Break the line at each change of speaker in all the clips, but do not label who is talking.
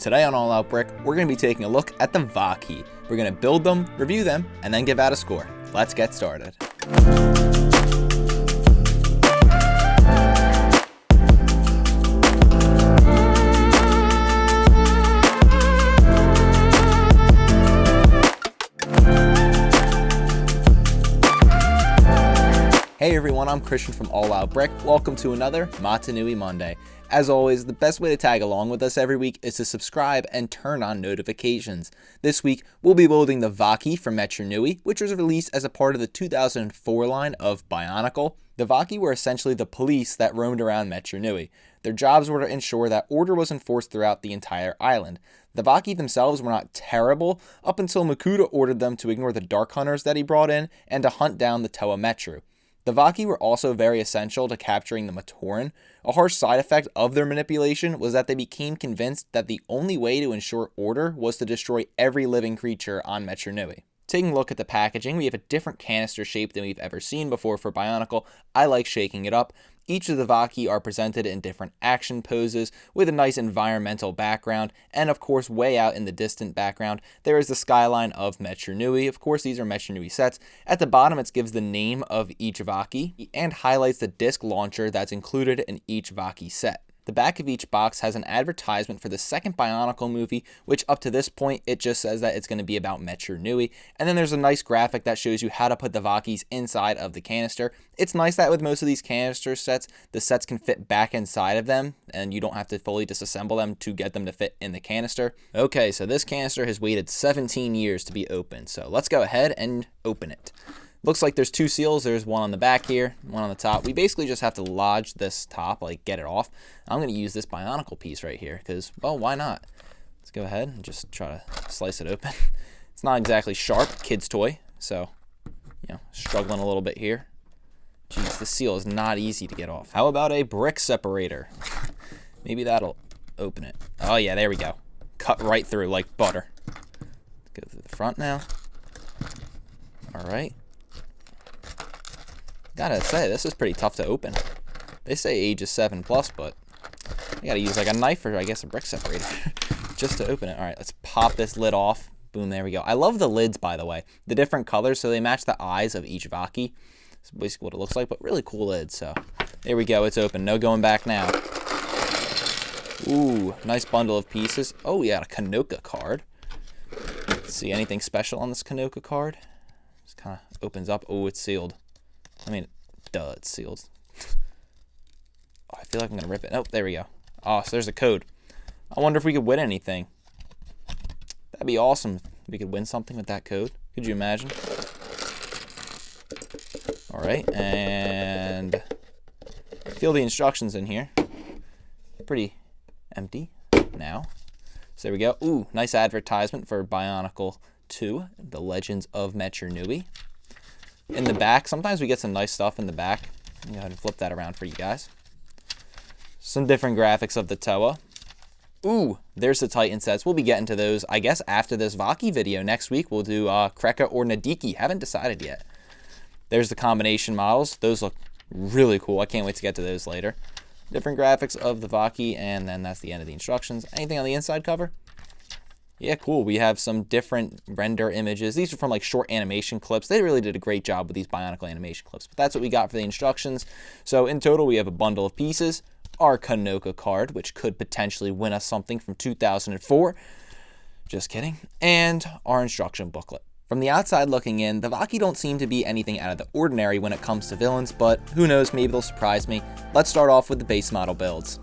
Today on All Out Brick, we're going to be taking a look at the Vahki. We're going to build them, review them, and then give out a score. Let's get started. I'm Christian from All Out Brick. Welcome to another Mata Nui Monday. As always, the best way to tag along with us every week is to subscribe and turn on notifications. This week, we'll be building the Vahki from Metru Nui, which was released as a part of the 2004 line of Bionicle. The Vahki were essentially the police that roamed around Metru Nui. Their jobs were to ensure that order was enforced throughout the entire island. The Vahki themselves were not terrible up until Makuta ordered them to ignore the Dark Hunters that he brought in and to hunt down the Toa Metru. The Vahki were also very essential to capturing the Matoran. A harsh side effect of their manipulation was that they became convinced that the only way to ensure order was to destroy every living creature on Metru Nui. Taking a look at the packaging, we have a different canister shape than we've ever seen before for Bionicle. I like shaking it up. Each of the Vahki are presented in different action poses with a nice environmental background, and of course, way out in the distant background, there is the skyline of Metru Nui. Of course, these are Metru Nui sets. At the bottom, it gives the name of each Vahki and highlights the disc launcher that's included in each Vahki set. The back of each box has an advertisement for the second Bionicle movie, which up to this point, it just says that it's going to be about Metru Nui. And then there's a nice graphic that shows you how to put the Vahkis inside of the canister. It's nice that with most of these canister sets, the sets can fit back inside of them, and you don't have to fully disassemble them to get them to fit in the canister. Okay, so this canister has waited 17 years to be opened, so let's go ahead and open it. Looks like there's two seals. There's one on the back here, one on the top. We basically just have to lodge this top, like get it off. I'm going to use this Bionicle piece right here because, well, why not? Let's go ahead and just try to slice it open. It's not exactly sharp, kid's toy, so, you know, struggling a little bit here. Jeez, the seal is not easy to get off. How about a brick separator? Maybe that'll open it. Oh, yeah, there we go. Cut right through like butter. Go through the front now. All right. Gotta say, this is pretty tough to open. They say age is 7 plus, but you gotta use like a knife or I guess a brick separator just to open it. Alright, let's pop this lid off. Boom, there we go. I love the lids, by the way. The different colors, so they match the eyes of each Vahki. That's basically what it looks like, but really cool lid. So there we go, it's open. No going back now. Ooh, nice bundle of pieces. Oh, we got a Kanoka card. Let's see anything special on this Kanoka card. Just kind of opens up. Oh, it's sealed. I mean, duh, it's sealed. oh, I feel like I'm going to rip it. Oh, there we go. Oh, so there's a code. I wonder if we could win anything. That'd be awesome if we could win something with that code. Could you imagine? All right, and feel the instructions in here. Pretty empty now. So there we go. Ooh, nice advertisement for Bionicle 2, The Legends of Metru Nui in the back. Sometimes we get some nice stuff in the back. Let me go ahead and flip that around for you guys. Some different graphics of the Toa. Ooh, there's the Titan sets. We'll be getting to those, I guess, after this Vahki video. Next week, we'll do uh, Krekka or Nidhiki. Haven't decided yet. There's the combination models. Those look really cool. I can't wait to get to those later. Different graphics of the Vahki, and then that's the end of the instructions. Anything on the inside cover? Yeah, cool. We have some different render images. These are from like short animation clips. They really did a great job with these Bionicle animation clips. But that's what we got for the instructions. So in total, we have a bundle of pieces, our Kanoka card, which could potentially win us something from 2004. Just kidding. And our instruction booklet. From the outside looking in, the Vahki don't seem to be anything out of the ordinary when it comes to villains, but who knows, maybe they'll surprise me. Let's start off with the base model builds.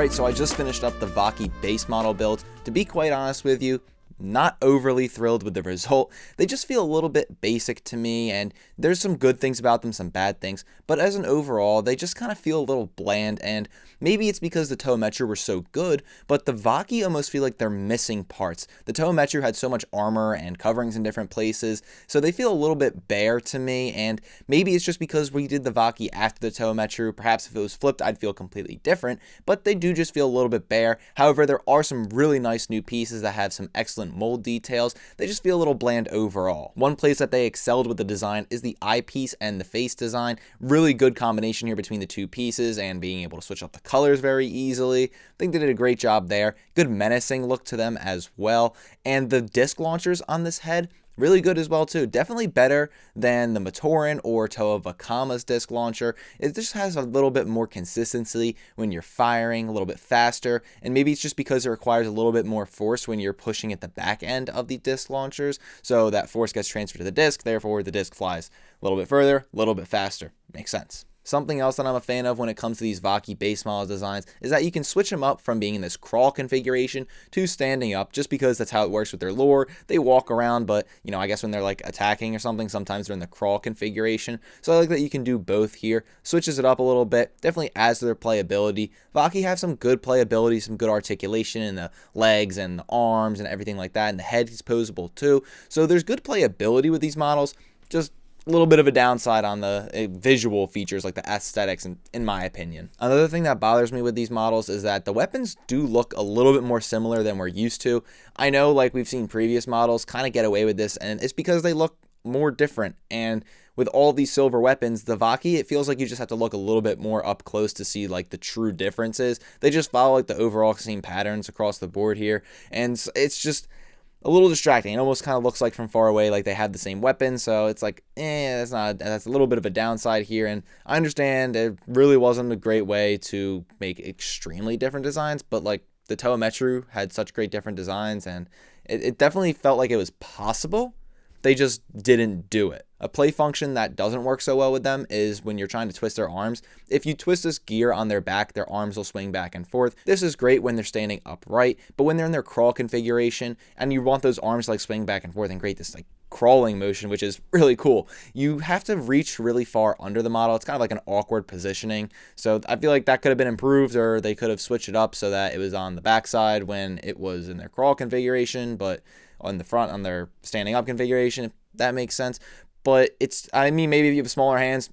Alright, so I just finished up the Vahki base model build. To be quite honest with you, not overly thrilled with the result. They just feel a little bit basic to me, and there's some good things about them, some bad things, but as an overall, they just kind of feel a little bland, and maybe it's because the Toa Metru were so good, but the Vahki almost feel like they're missing parts. The Toa Metru had so much armor and coverings in different places, so they feel a little bit bare to me, and maybe it's just because we did the Vahki after the Toa Metru. Perhaps if it was flipped, I'd feel completely different, but they do just feel a little bit bare. However, there are some really nice new pieces that have some excellent mold details, they just feel a little bland overall. One place that they excelled with the design is the eyepiece and the face design. Really good combination here between the two pieces and being able to switch up the colors very easily. I think they did a great job there. Good menacing look to them as well. And the disc launchers on this head, really good as well too. Definitely better than the Matoran or Toa Vakama's disc launcher. It just has a little bit more consistency when you're firing, a little bit faster, and maybe it's just because it requires a little bit more force when you're pushing at the back end of the disc launchers, so that force gets transferred to the disc, therefore the disc flies a little bit further, a little bit faster. Makes sense. Something else that I'm a fan of when it comes to these Vahki base model designs is that you can switch them up from being in this crawl configuration to standing up just because that's how it works with their lore. They walk around, but you know, I guess when they're like attacking or something, sometimes they're in the crawl configuration. So I like that you can do both here. Switches it up a little bit, definitely adds to their playability. Vahki have some good playability, some good articulation in the legs and the arms and everything like that, and the head is posable too. So there's good playability with these models. Just a little bit of a downside on the uh, visual features like the aesthetics in, in my opinion. Another thing that bothers me with these models is that the weapons do look a little bit more similar than we're used to. I know like we've seen previous models kind of get away with this and it's because they look more different and with all these silver weapons the Vahki it feels like you just have to look a little bit more up close to see like the true differences. They just follow like the overall same patterns across the board here and it's just a little distracting. It almost kind of looks like from far away, like they have the same weapon. So it's like, eh, that's not, that's a little bit of a downside here. And I understand it really wasn't a great way to make extremely different designs, but like the Toa Metru had such great different designs and it, it definitely felt like it was possible they just didn't do it. A play function that doesn't work so well with them is when you're trying to twist their arms. If you twist this gear on their back, their arms will swing back and forth. This is great when they're standing upright, but when they're in their crawl configuration and you want those arms like swing back and forth and create this like crawling motion, which is really cool. You have to reach really far under the model. It's kind of like an awkward positioning. So I feel like that could have been improved or they could have switched it up so that it was on the backside when it was in their crawl configuration, but on the front on their standing up configuration, if that makes sense. But it's, I mean, maybe if you have smaller hands,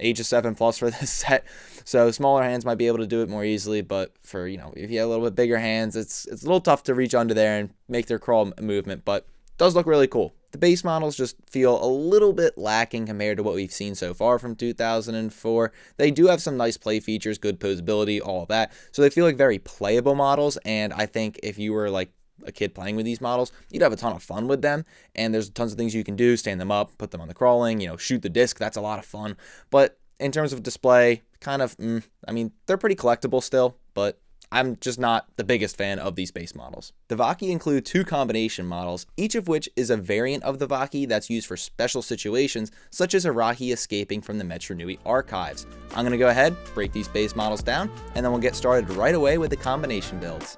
age of 7 plus for this set. So smaller hands might be able to do it more easily, but for, you know, if you have a little bit bigger hands, it's it's a little tough to reach under there and make their crawl movement, but does look really cool. The base models just feel a little bit lacking compared to what we've seen so far from 2004. They do have some nice play features, good posability, all that. So they feel like very playable models, and I think if you were like a kid playing with these models, you'd have a ton of fun with them. And there's tons of things you can do, stand them up, put them on the crawling, you know, shoot the disc. That's a lot of fun. But in terms of display, kind of, mm, I mean, they're pretty collectible still, but I'm just not the biggest fan of these base models. The Vahki include two combination models, each of which is a variant of the Vahki that's used for special situations, such as Arahi escaping from the Metru Nui archives. I'm going to go ahead, break these base models down, and then we'll get started right away with the combination builds.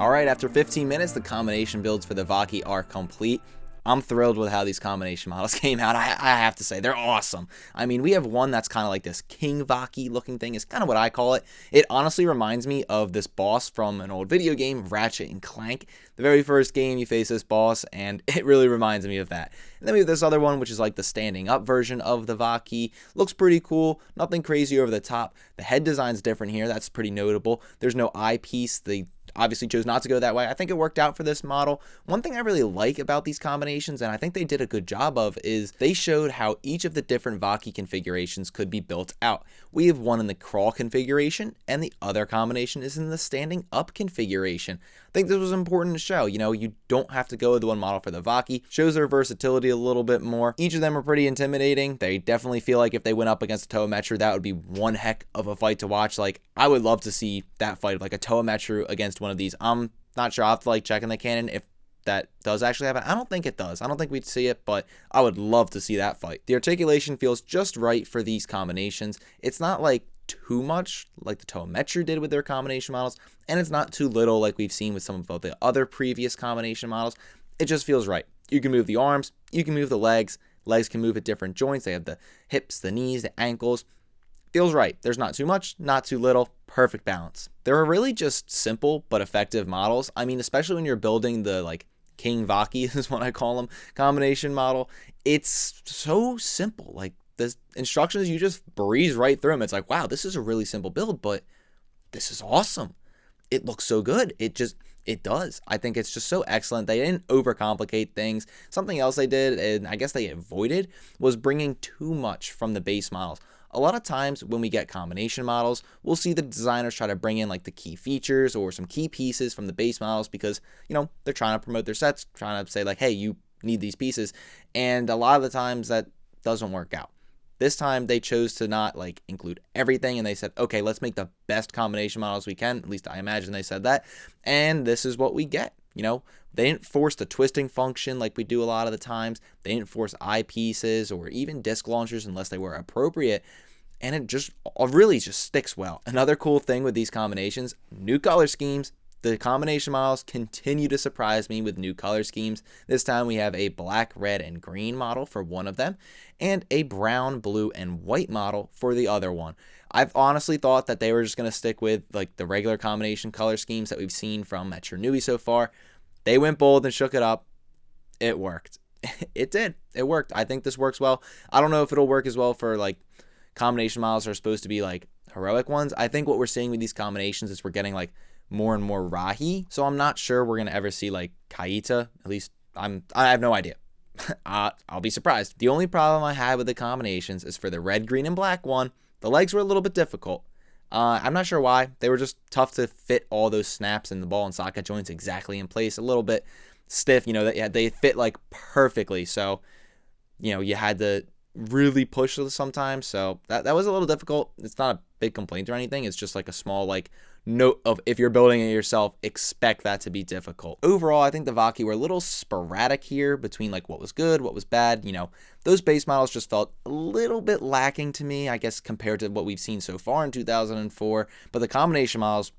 Alright, after 15 minutes, the combination builds for the Vahki are complete. I'm thrilled with how these combination models came out. I, I have to say, they're awesome. I mean, we have one that's kind of like this King Vahki looking thing, is kind of what I call it. It honestly reminds me of this boss from an old video game, Ratchet and Clank. The very first game, you face this boss, and it really reminds me of that. And then we have this other one, which is like the standing up version of the Vahki. Looks pretty cool, nothing crazy over the top. The head design's different here, that's pretty notable. There's no eyepiece. The obviously chose not to go that way. I think it worked out for this model. One thing I really like about these combinations, and I think they did a good job of, is they showed how each of the different Vahki configurations could be built out. We have one in the crawl configuration, and the other combination is in the standing up configuration. I think this was important to show. You know, you don't have to go with the one model for the Vaki. Shows their versatility a little bit more. Each of them are pretty intimidating. They definitely feel like if they went up against a Toa Metru, that would be one heck of a fight to watch. Like, I would love to see that fight, like a Toa Metru against one of these. I'm not sure. I'll have to like check in the canon if that does actually happen. I don't think it does. I don't think we'd see it, but I would love to see that fight. The articulation feels just right for these combinations. It's not like too much like the Toa Metru did with their combination models, and it's not too little like we've seen with some of the other previous combination models. It just feels right. You can move the arms, you can move the legs, legs can move at different joints. They have the hips, the knees, the ankles. Feels right. There's not too much, not too little, perfect balance. They're really just simple but effective models. I mean, especially when you're building the like King Vahki is what I call them combination model. It's so simple. Like the instructions, you just breeze right through them. It's like, wow, this is a really simple build, but this is awesome. It looks so good. It just, it does. I think it's just so excellent. They didn't overcomplicate things. Something else they did, and I guess they avoided, was bringing too much from the base models. A lot of times when we get combination models, we'll see the designers try to bring in like the key features or some key pieces from the base models because, you know, they're trying to promote their sets, trying to say like, hey, you need these pieces. And a lot of the times that doesn't work out. This time they chose to not like include everything and they said, okay, let's make the best combination models we can. At least I imagine they said that. And this is what we get. You know, they didn't force the twisting function like we do a lot of the times. They didn't force eyepieces or even disc launchers unless they were appropriate. And it just uh, really just sticks well. Another cool thing with these combinations, new color schemes, the combination models continue to surprise me with new color schemes. This time we have a black, red, and green model for one of them, and a brown, blue, and white model for the other one. I've honestly thought that they were just going to stick with like the regular combination color schemes that we've seen from Metru Nui so far. They went bold and shook it up. It worked. it did. It worked. I think this works well. I don't know if it'll work as well for like combination models are supposed to be like heroic ones. I think what we're seeing with these combinations is we're getting like more and more Rahi. So I'm not sure we're gonna ever see like Kaita. At least I'm I have no idea. uh, I'll be surprised. The only problem I had with the combinations is for the red, green, and black one. The legs were a little bit difficult. Uh, I'm not sure why. They were just tough to fit all those snaps and the ball and socket joints exactly in place. A little bit stiff, you know. That yeah, they fit like perfectly. So, you know, you had to really push sometimes. So that that was a little difficult. It's not a big complaint or anything. It's just like a small like note of if you're building it yourself, expect that to be difficult. Overall, I think the Vahki were a little sporadic here between like what was good, what was bad. You know, those base models just felt a little bit lacking to me, I guess, compared to what we've seen so far in 2004. But the combination models,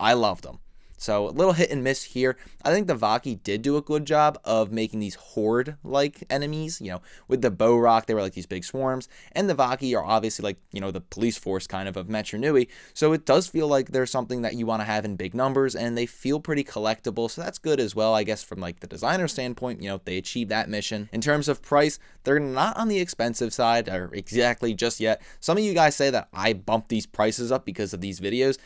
I loved them. So a little hit and miss here. I think the Vahki did do a good job of making these horde-like enemies. You know, with the Bohrok, they were like these big swarms, and the Vahki are obviously like you know the police force kind of of Metru Nui. So it does feel like there's something that you want to have in big numbers, and they feel pretty collectible. So that's good as well, I guess, from like the designer standpoint. You know, they achieve that mission. In terms of price, they're not on the expensive side or exactly just yet. Some of you guys say that I bumped these prices up because of these videos.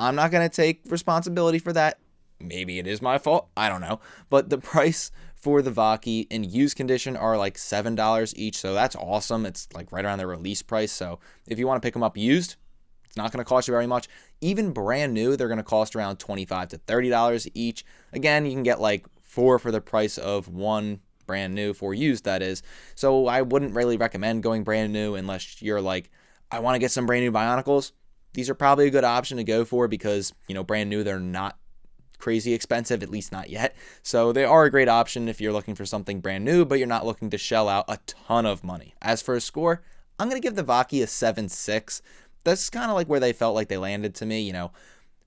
I'm not going to take responsibility for that. Maybe it is my fault. I don't know. But the price for the Vahki in used condition are like $7 each. So that's awesome. It's like right around the release price. So if you want to pick them up used, it's not going to cost you very much. Even brand new, they're going to cost around 25 to $30 each. Again, you can get like four for the price of one brand new for used, that is. So I wouldn't really recommend going brand new unless you're like, I want to get some brand new Bionicles these are probably a good option to go for because, you know, brand new, they're not crazy expensive, at least not yet. So they are a great option if you're looking for something brand new, but you're not looking to shell out a ton of money. As for a score, I'm going to give the Vahki a 7-6. That's kind of like where they felt like they landed to me, you know,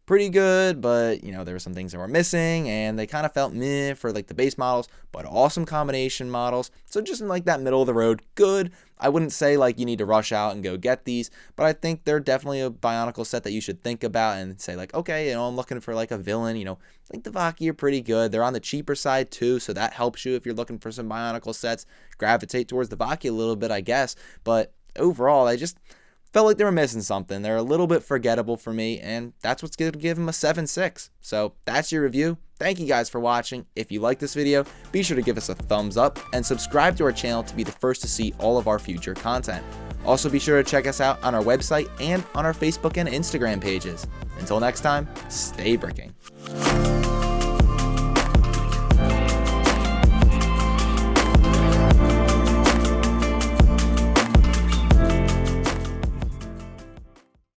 pretty good, but you know, there were some things that were missing and they kind of felt meh for like the base models, but awesome combination models. So just in like that middle of the road, good. I wouldn't say like you need to rush out and go get these, but I think they're definitely a Bionicle set that you should think about and say like, okay, you know, I'm looking for like a villain, you know, I think the Vahki are pretty good. They're on the cheaper side too, so that helps you if you're looking for some Bionicle sets. Gravitate towards the Vahki a little bit, I guess, but overall, I just felt like they were missing something. They're a little bit forgettable for me, and that's what's going to give them a 7-6. So that's your review. Thank you guys for watching. If you like this video, be sure to give us a thumbs up and subscribe to our channel to be the first to see all of our future content. Also be sure to check us out on our website and on our Facebook and Instagram pages. Until next time, stay bricking.